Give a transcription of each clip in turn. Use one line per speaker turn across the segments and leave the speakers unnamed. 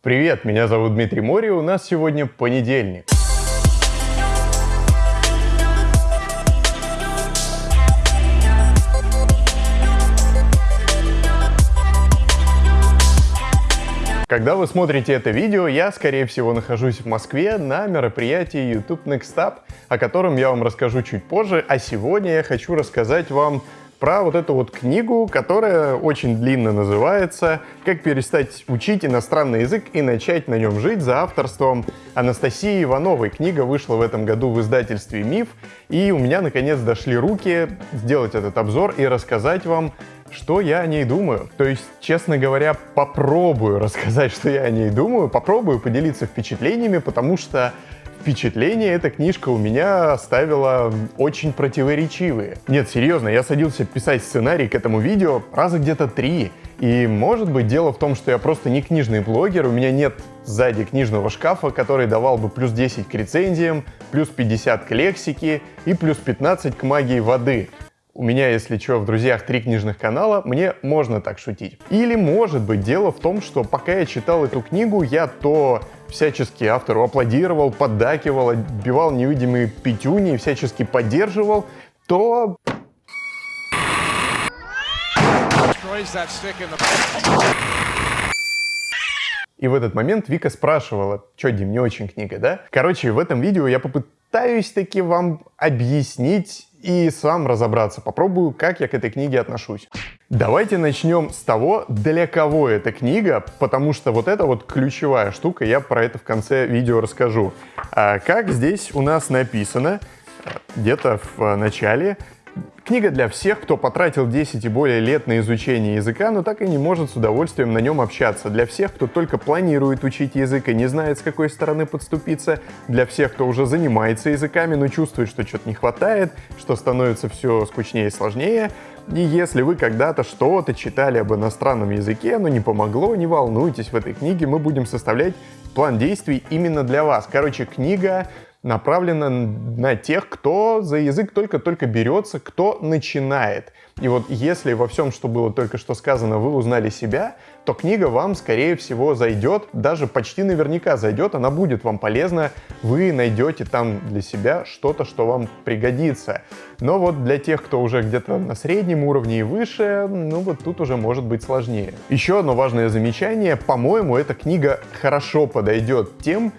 Привет, меня зовут Дмитрий Мори, у нас сегодня понедельник. Когда вы смотрите это видео, я, скорее всего, нахожусь в Москве на мероприятии YouTube Next Up, о котором я вам расскажу чуть позже, а сегодня я хочу рассказать вам про вот эту вот книгу, которая очень длинно называется «Как перестать учить иностранный язык и начать на нем жить» за авторством Анастасии Ивановой. Книга вышла в этом году в издательстве «Миф», и у меня наконец дошли руки сделать этот обзор и рассказать вам что я о ней думаю. То есть, честно говоря, попробую рассказать, что я о ней думаю, попробую поделиться впечатлениями, потому что впечатления эта книжка у меня оставила очень противоречивые. Нет, серьезно, я садился писать сценарий к этому видео раза где-то три. И может быть дело в том, что я просто не книжный блогер, у меня нет сзади книжного шкафа, который давал бы плюс 10 к рецензиям, плюс 50 к лексике и плюс 15 к магии воды. У меня, если что, в друзьях три книжных канала, мне можно так шутить. Или может быть дело в том, что пока я читал эту книгу, я то всячески автору аплодировал, поддакивал, отбивал невидимые пятюни, всячески поддерживал, то... И в этот момент Вика спрашивала, что, Дим, не очень книга, да? Короче, в этом видео я попытаюсь таки вам объяснить и сам разобраться. Попробую, как я к этой книге отношусь. Давайте начнем с того, для кого эта книга, потому что вот это вот ключевая штука, я про это в конце видео расскажу. А как здесь у нас написано, где-то в начале, Книга для всех, кто потратил 10 и более лет на изучение языка, но так и не может с удовольствием на нем общаться. Для всех, кто только планирует учить язык и не знает, с какой стороны подступиться. Для всех, кто уже занимается языками, но чувствует, что что-то не хватает, что становится все скучнее и сложнее. И если вы когда-то что-то читали об иностранном языке, но не помогло, не волнуйтесь, в этой книге мы будем составлять план действий именно для вас. Короче, книга направлена на тех, кто за язык только-только берется, кто начинает. И вот если во всем, что было только что сказано, вы узнали себя, то книга вам, скорее всего, зайдет, даже почти наверняка зайдет, она будет вам полезна, вы найдете там для себя что-то, что вам пригодится. Но вот для тех, кто уже где-то на среднем уровне и выше, ну вот тут уже может быть сложнее. Еще одно важное замечание, по-моему, эта книга хорошо подойдет тем,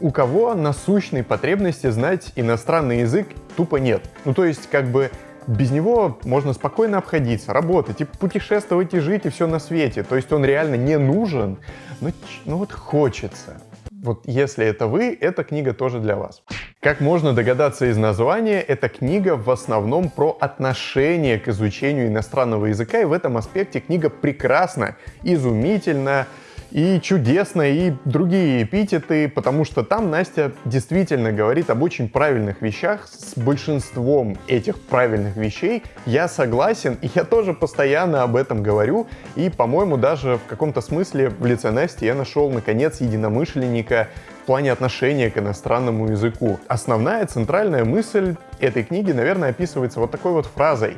у кого насущной потребности знать иностранный язык тупо нет. Ну то есть как бы без него можно спокойно обходиться, работать и путешествовать и жить и все на свете. То есть он реально не нужен, но ну вот хочется. Вот если это вы, эта книга тоже для вас. Как можно догадаться из названия, эта книга в основном про отношение к изучению иностранного языка, и в этом аспекте книга прекрасна, изумительна, и чудесно, и другие эпитеты, потому что там Настя действительно говорит об очень правильных вещах. С большинством этих правильных вещей я согласен, и я тоже постоянно об этом говорю. И, по-моему, даже в каком-то смысле в лице Насти я нашел, наконец, единомышленника в плане отношения к иностранному языку. Основная центральная мысль этой книги, наверное, описывается вот такой вот фразой.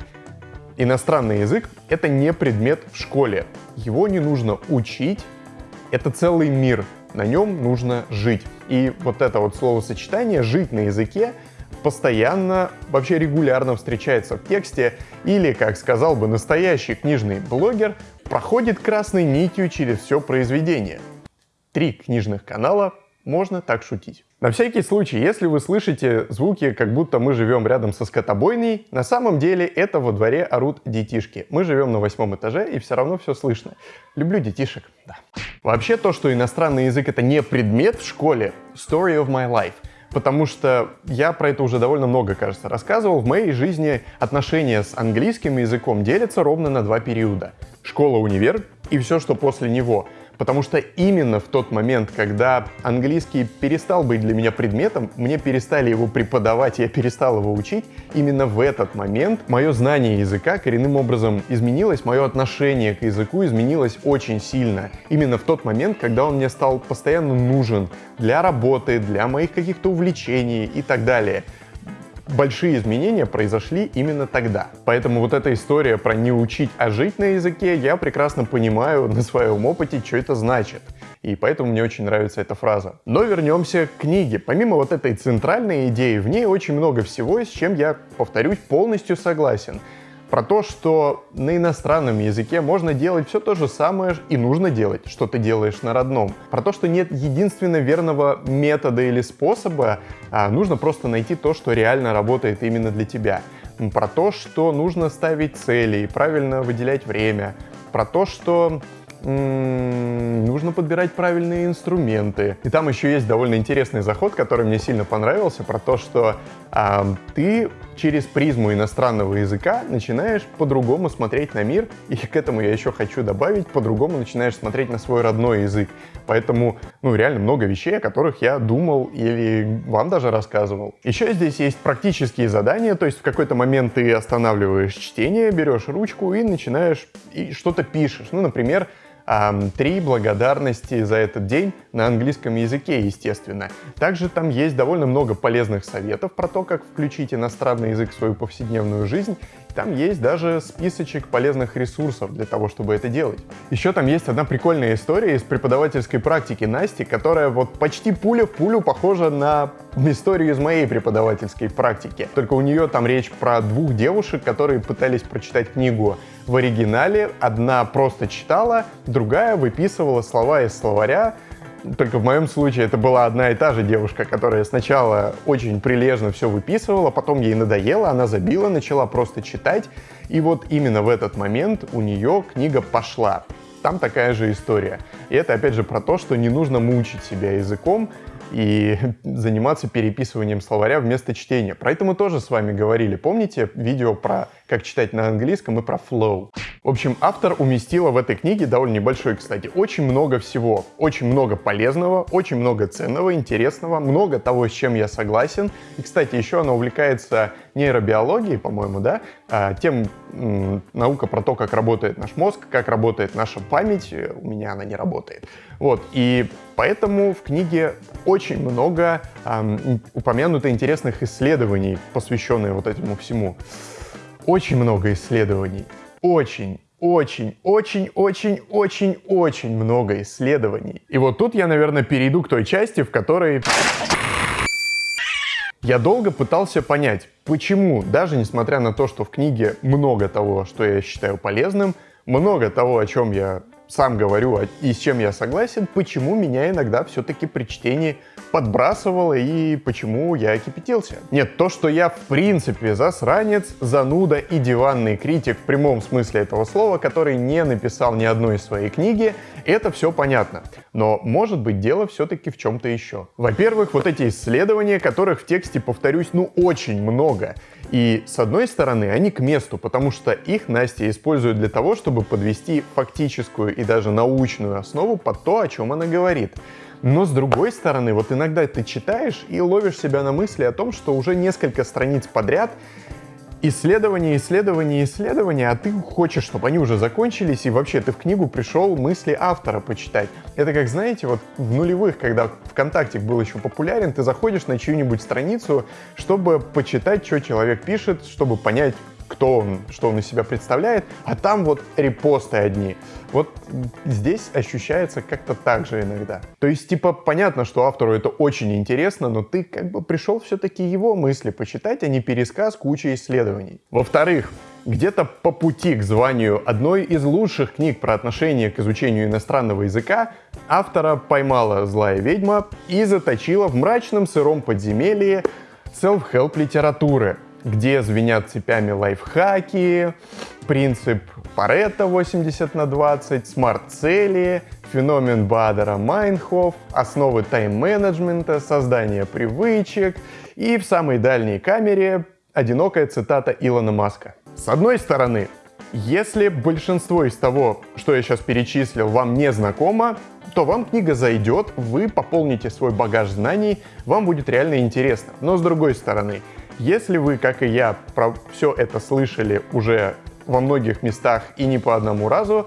Иностранный язык — это не предмет в школе. Его не нужно учить, это целый мир, на нем нужно жить. И вот это вот словосочетание «жить на языке» постоянно, вообще регулярно встречается в тексте, или, как сказал бы настоящий книжный блогер, проходит красной нитью через все произведение. Три книжных канала можно так шутить. На всякий случай, если вы слышите звуки, как будто мы живем рядом со скотобойней, на самом деле это во дворе орут детишки. Мы живем на восьмом этаже, и все равно все слышно. Люблю детишек, да. Вообще то, что иностранный язык это не предмет в школе, story of my life. Потому что я про это уже довольно много, кажется, рассказывал. В моей жизни отношения с английским языком делятся ровно на два периода. Школа-универ и все, что после него — Потому что именно в тот момент, когда английский перестал быть для меня предметом, мне перестали его преподавать, я перестал его учить, именно в этот момент мое знание языка коренным образом изменилось, мое отношение к языку изменилось очень сильно. Именно в тот момент, когда он мне стал постоянно нужен для работы, для моих каких-то увлечений и так далее большие изменения произошли именно тогда. Поэтому вот эта история про не учить, а жить на языке, я прекрасно понимаю на своем опыте, что это значит. И поэтому мне очень нравится эта фраза. Но вернемся к книге. Помимо вот этой центральной идеи, в ней очень много всего, с чем я, повторюсь, полностью согласен про то, что на иностранном языке можно делать все то же самое и нужно делать, что ты делаешь на родном. Про то, что нет единственно верного метода или способа, а нужно просто найти то, что реально работает именно для тебя. Про то, что нужно ставить цели и правильно выделять время. Про то, что нужно подбирать правильные инструменты. И там еще есть довольно интересный заход, который мне сильно понравился, про то, что а, ты через призму иностранного языка начинаешь по-другому смотреть на мир, и к этому я еще хочу добавить, по-другому начинаешь смотреть на свой родной язык. Поэтому, ну, реально много вещей, о которых я думал или вам даже рассказывал. Еще здесь есть практические задания, то есть в какой-то момент ты останавливаешь чтение, берешь ручку и начинаешь, и что-то пишешь. Ну, например, три благодарности за этот день на английском языке, естественно. Также там есть довольно много полезных советов про то, как включить иностранный язык в свою повседневную жизнь. Там есть даже списочек полезных ресурсов для того, чтобы это делать. Еще там есть одна прикольная история из преподавательской практики Насти, которая вот почти пуля в пулю похожа на историю из моей преподавательской практики. Только у нее там речь про двух девушек, которые пытались прочитать книгу в оригинале. Одна просто читала, другая выписывала слова из словаря, только в моем случае это была одна и та же девушка, которая сначала очень прилежно все выписывала, потом ей надоело, она забила, начала просто читать. И вот именно в этот момент у нее книга пошла. Там такая же история. И это опять же про то, что не нужно мучить себя языком, и заниматься переписыванием словаря вместо чтения. Про это мы тоже с вами говорили. Помните видео про как читать на английском и про flow? В общем, автор уместила в этой книге, довольно небольшой, кстати, очень много всего. Очень много полезного, очень много ценного, интересного, много того, с чем я согласен. И, кстати, еще она увлекается нейробиологией, по-моему, да, а, тем наука про то, как работает наш мозг, как работает наша память. У меня она не работает. Вот, и поэтому в книге очень много эм, упомянуто интересных исследований, посвященных вот этому всему. Очень много исследований. Очень, очень, очень, очень, очень, очень много исследований. И вот тут я, наверное, перейду к той части, в которой... Я долго пытался понять, почему, даже несмотря на то, что в книге много того, что я считаю полезным, много того, о чем я сам говорю а, и с чем я согласен, почему меня иногда все-таки при чтении подбрасывало и почему я кипятился. Нет, то, что я в принципе засранец, зануда и диванный критик в прямом смысле этого слова, который не написал ни одной своей книги, это все понятно. Но может быть дело все-таки в чем-то еще. Во-первых, вот эти исследования, которых в тексте, повторюсь, ну очень много. И с одной стороны, они к месту, потому что их Настя использует для того, чтобы подвести фактическую и даже научную основу под то, о чем она говорит. Но с другой стороны, вот иногда ты читаешь и ловишь себя на мысли о том, что уже несколько страниц подряд исследования, исследования, исследования, а ты хочешь, чтобы они уже закончились, и вообще ты в книгу пришел мысли автора почитать. Это как, знаете, вот в нулевых, когда ВКонтакте был еще популярен, ты заходишь на чью-нибудь страницу, чтобы почитать, что человек пишет, чтобы понять, кто он, что он из себя представляет, а там вот репосты одни. Вот здесь ощущается как-то так же иногда. То есть, типа, понятно, что автору это очень интересно, но ты как бы пришел все-таки его мысли почитать, а не пересказ кучи исследований. Во-вторых, где-то по пути к званию одной из лучших книг про отношение к изучению иностранного языка автора поймала злая ведьма и заточила в мрачном сыром подземелье self-help литературы — где звенят цепями лайфхаки, принцип Паретта 80 на 20, смарт-цели, феномен Бадера Майнхоф, основы тайм-менеджмента, создание привычек и в самой дальней камере одинокая цитата Илона Маска. С одной стороны, если большинство из того, что я сейчас перечислил, вам не знакомо, то вам книга зайдет, вы пополните свой багаж знаний, вам будет реально интересно. Но с другой стороны, если вы, как и я, про все это слышали уже во многих местах и не по одному разу,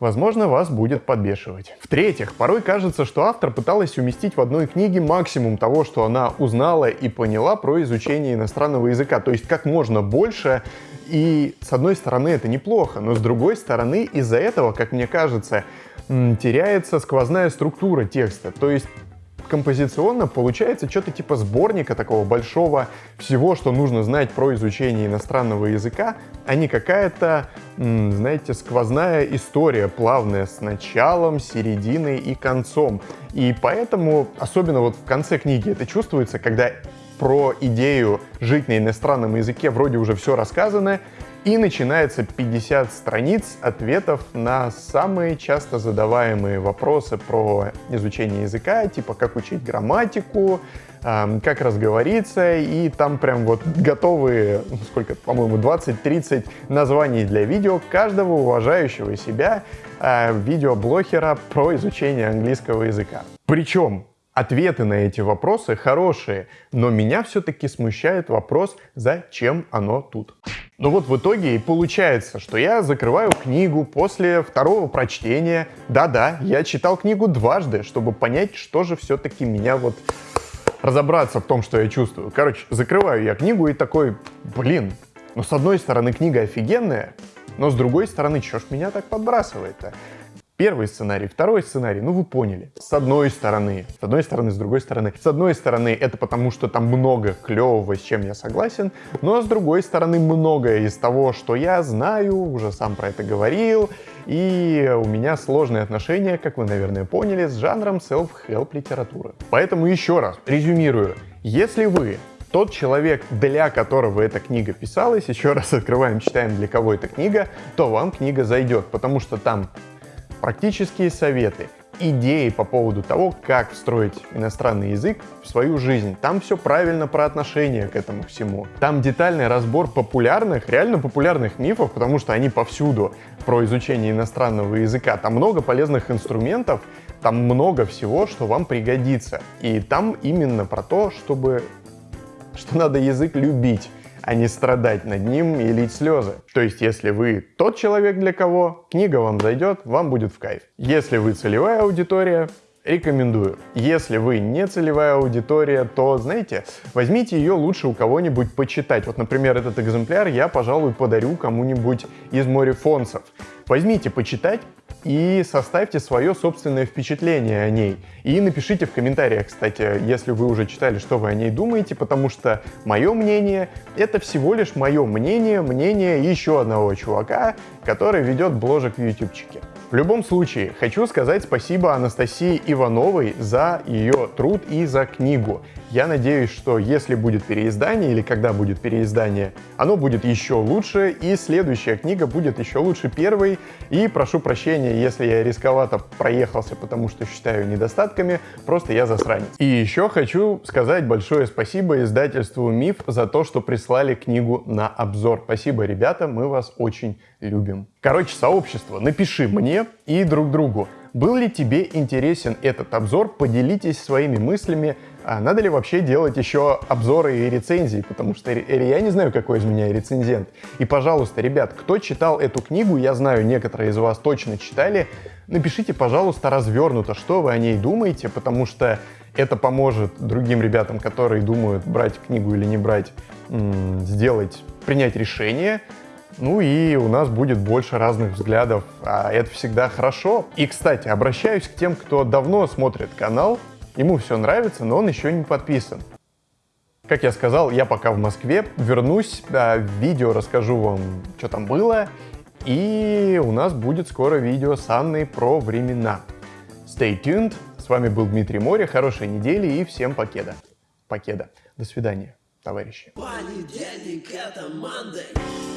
возможно, вас будет подбешивать. В-третьих, порой кажется, что автор пыталась уместить в одной книге максимум того, что она узнала и поняла про изучение иностранного языка, то есть как можно больше, и с одной стороны это неплохо, но с другой стороны из-за этого, как мне кажется, теряется сквозная структура текста. То есть композиционно получается что-то типа сборника такого большого всего, что нужно знать про изучение иностранного языка, а не какая-то, знаете, сквозная история, плавная с началом, серединой и концом. И поэтому, особенно вот в конце книги это чувствуется, когда про идею жить на иностранном языке вроде уже все рассказано, и начинается 50 страниц ответов на самые часто задаваемые вопросы про изучение языка, типа как учить грамматику, как разговориться, и там прям вот готовые, сколько, по-моему, 20-30 названий для видео каждого уважающего себя а, видеоблогера про изучение английского языка. Причем Ответы на эти вопросы хорошие, но меня все-таки смущает вопрос, зачем оно тут. Ну вот в итоге и получается, что я закрываю книгу после второго прочтения. Да-да, я читал книгу дважды, чтобы понять, что же все-таки меня вот разобраться в том, что я чувствую. Короче, закрываю я книгу и такой, блин, ну с одной стороны книга офигенная, но с другой стороны, что ж меня так подбрасывает-то? Первый сценарий, второй сценарий, ну вы поняли. С одной стороны, с одной стороны, с другой стороны. С одной стороны, это потому, что там много клевого, с чем я согласен, но с другой стороны, многое из того, что я знаю, уже сам про это говорил, и у меня сложные отношения, как вы, наверное, поняли, с жанром self-help литературы. Поэтому еще раз, резюмирую. Если вы тот человек, для которого эта книга писалась, еще раз открываем, читаем, для кого эта книга, то вам книга зайдет, потому что там практические советы, идеи по поводу того, как встроить иностранный язык в свою жизнь. Там все правильно про отношение к этому всему. Там детальный разбор популярных, реально популярных мифов, потому что они повсюду про изучение иностранного языка. Там много полезных инструментов, там много всего, что вам пригодится. И там именно про то, чтобы что надо язык любить а не страдать над ним и лить слезы. То есть, если вы тот человек, для кого книга вам зайдет, вам будет в кайф. Если вы целевая аудитория, рекомендую. Если вы не целевая аудитория, то, знаете, возьмите ее лучше у кого-нибудь почитать. Вот, например, этот экземпляр я, пожалуй, подарю кому-нибудь из морефонцев. Возьмите почитать, и составьте свое собственное впечатление о ней. И напишите в комментариях, кстати, если вы уже читали, что вы о ней думаете, потому что мое мнение — это всего лишь мое мнение, мнение еще одного чувака, который ведет бложек в ютубчике. В любом случае, хочу сказать спасибо Анастасии Ивановой за ее труд и за книгу. Я надеюсь, что если будет переиздание или когда будет переиздание, оно будет еще лучше, и следующая книга будет еще лучше первой. И прошу прощения, если я рисковато проехался, потому что считаю недостатками, просто я засранец. И еще хочу сказать большое спасибо издательству «Миф» за то, что прислали книгу на обзор. Спасибо, ребята, мы вас очень любим. Короче, сообщество, напиши мне и друг другу, был ли тебе интересен этот обзор, поделитесь своими мыслями, а надо ли вообще делать еще обзоры и рецензии, потому что я не знаю, какой из меня рецензент. И, пожалуйста, ребят, кто читал эту книгу, я знаю, некоторые из вас точно читали, напишите, пожалуйста, развернуто, что вы о ней думаете, потому что это поможет другим ребятам, которые думают, брать книгу или не брать, сделать, принять решение, ну и у нас будет больше разных взглядов, а это всегда хорошо. И, кстати, обращаюсь к тем, кто давно смотрит канал, ему все нравится, но он еще не подписан. Как я сказал, я пока в Москве, вернусь, в видео расскажу вам, что там было, и у нас будет скоро видео с Анной про времена. Stay tuned, с вами был Дмитрий Море, хорошей недели и всем покеда. Покеда. До свидания, товарищи. Понедельник это Monday.